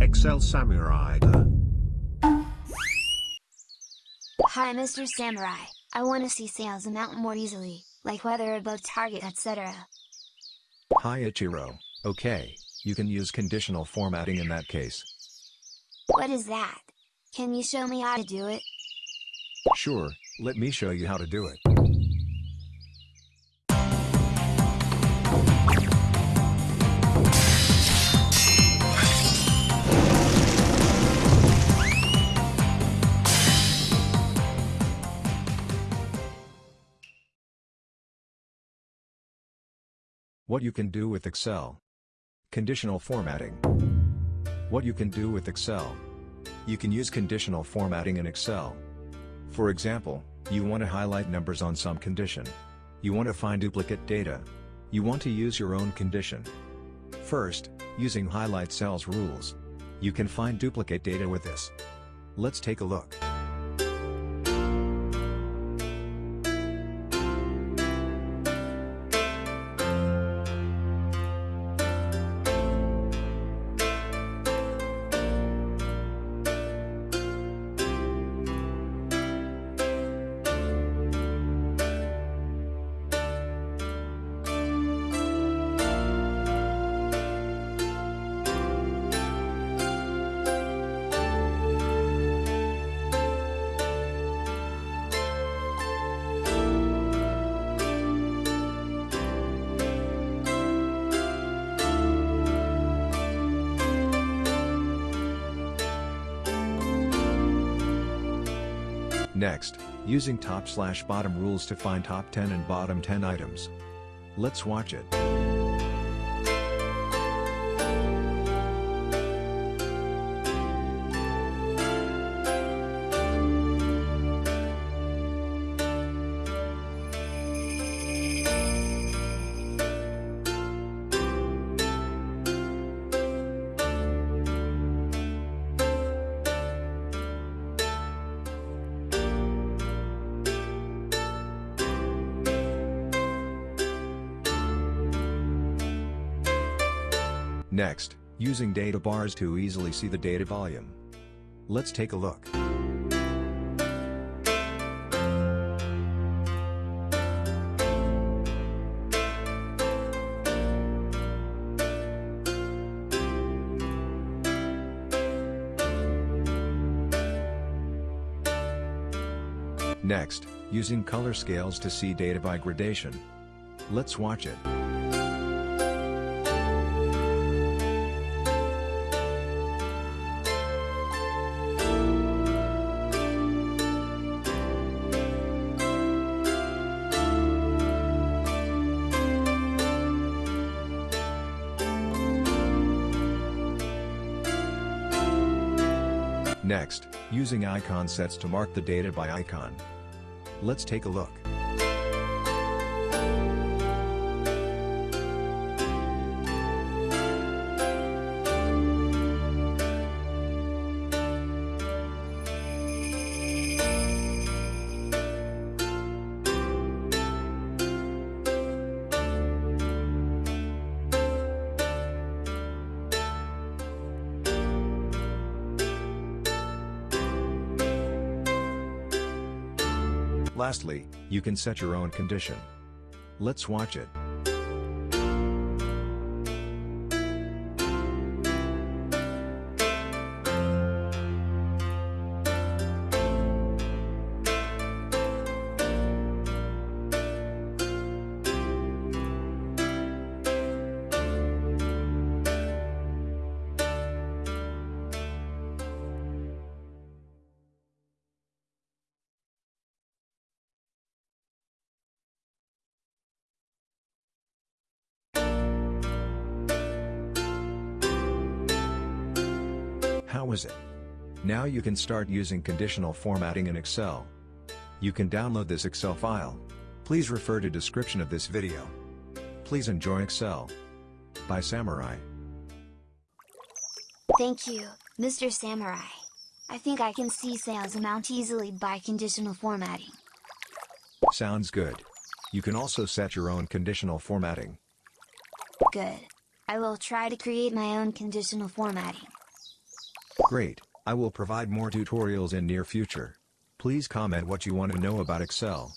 Excel Samurai. Hi Mr. Samurai, I want to see sales amount more easily, like whether above target etc. Hi Ichiro, okay, you can use conditional formatting in that case. What is that? Can you show me how to do it? Sure, let me show you how to do it. What you can do with Excel. Conditional formatting. What you can do with Excel. You can use conditional formatting in Excel. For example, you want to highlight numbers on some condition. You want to find duplicate data. You want to use your own condition. First, using highlight cells rules. You can find duplicate data with this. Let's take a look. Next, using top slash bottom rules to find top 10 and bottom 10 items. Let's watch it. Next, using data bars to easily see the data volume. Let's take a look. Next, using color scales to see data by gradation. Let's watch it. Next, using icon sets to mark the data by icon. Let's take a look. Lastly, you can set your own condition. Let's watch it. Was it? Now you can start using conditional formatting in Excel. You can download this Excel file. Please refer to description of this video. Please enjoy Excel. By Samurai. Thank you, Mr. Samurai. I think I can see sales amount easily by conditional formatting. Sounds good. You can also set your own conditional formatting. Good. I will try to create my own conditional formatting. Great, I will provide more tutorials in near future. Please comment what you want to know about Excel.